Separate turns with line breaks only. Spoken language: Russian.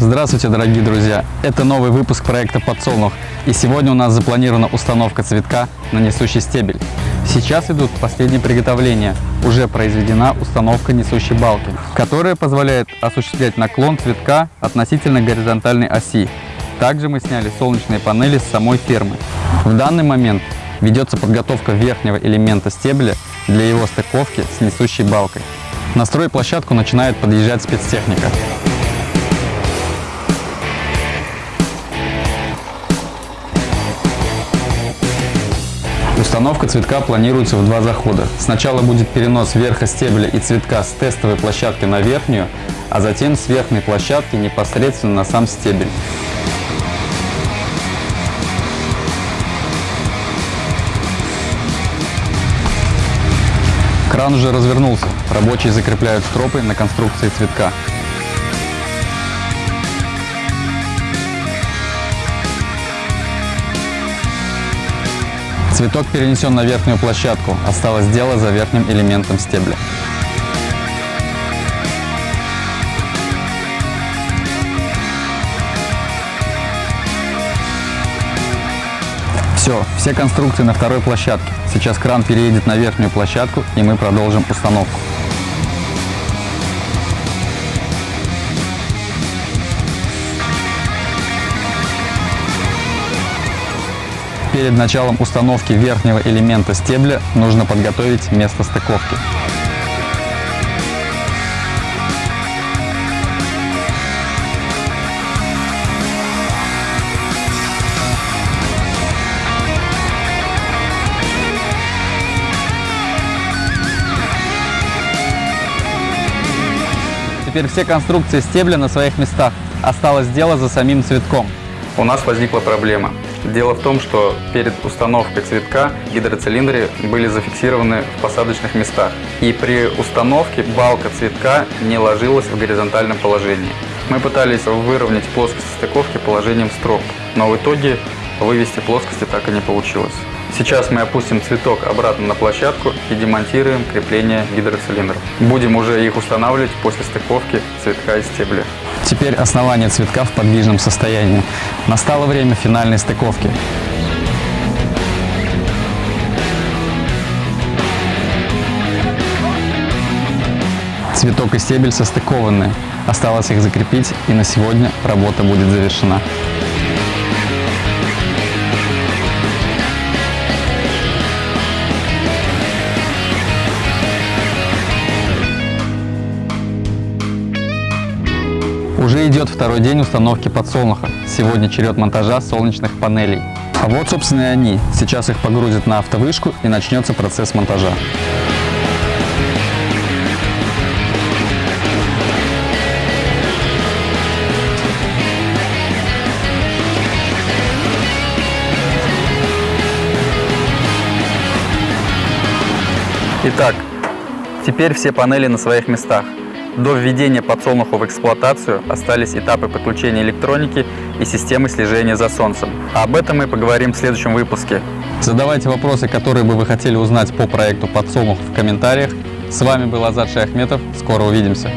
Здравствуйте, дорогие друзья! Это новый выпуск проекта «Подсолнух». И сегодня у нас запланирована установка цветка на несущий стебель. Сейчас идут последние приготовления. Уже произведена установка несущей балки, которая позволяет осуществлять наклон цветка относительно горизонтальной оси. Также мы сняли солнечные панели с самой фермы. В данный момент ведется подготовка верхнего элемента стебля для его стыковки с несущей балкой. На стройплощадку начинает подъезжать спецтехника. Установка цветка планируется в два захода. Сначала будет перенос верха стебля и цветка с тестовой площадки на верхнюю, а затем с верхней площадки непосредственно на сам стебель. Кран уже развернулся. Рабочие закрепляют стропы на конструкции цветка. Цветок перенесен на верхнюю площадку. Осталось дело за верхним элементом стебля. Все, все конструкции на второй площадке. Сейчас кран переедет на верхнюю площадку и мы продолжим установку. Перед началом установки верхнего элемента стебля нужно подготовить место стыковки. Теперь все конструкции стебля на своих местах. Осталось дело за самим цветком. У нас возникла проблема. Дело в том, что перед установкой цветка гидроцилиндры были зафиксированы в посадочных местах. И при установке балка цветка не ложилась в горизонтальном положении. Мы пытались выровнять плоскость стыковки положением строп, но в итоге вывести плоскости так и не получилось. Сейчас мы опустим цветок обратно на площадку и демонтируем крепление гидроцилиндров. Будем уже их устанавливать после стыковки цветка и стебля. Теперь основание цветка в подвижном состоянии. Настало время финальной стыковки. Цветок и стебель состыкованы. Осталось их закрепить и на сегодня работа будет завершена. Уже идет второй день установки подсолнуха. Сегодня черед монтажа солнечных панелей. А вот, собственно, и они. Сейчас их погрузят на автовышку и начнется процесс монтажа. Итак, теперь все панели на своих местах. До введения подсолнуха в эксплуатацию остались этапы подключения электроники и системы слежения за солнцем. Об этом мы поговорим в следующем выпуске. Задавайте вопросы, которые бы вы хотели узнать по проекту подсолнух в комментариях. С вами был Азат Шахметов. Скоро увидимся.